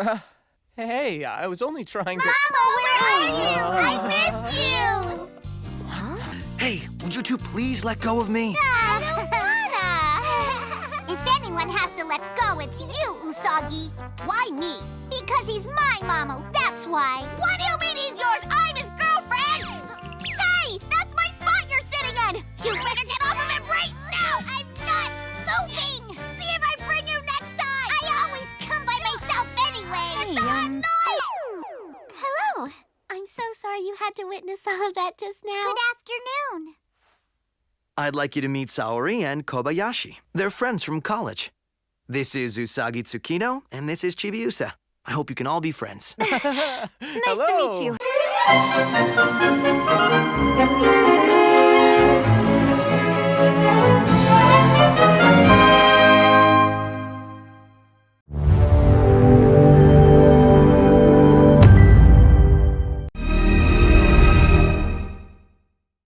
Hey, I was only trying to. Mama, where are you? I missed you! Hey, would you two please let go of me? I don't if anyone has to let go, it's you, Usagi. Why me? Because he's my mama, that's why. What so sorry you had to witness all of that just now. Good afternoon. I'd like you to meet Saori and Kobayashi. They're friends from college. This is Usagi Tsukino, and this is Chibiusa. I hope you can all be friends. Nice Hello. to meet you.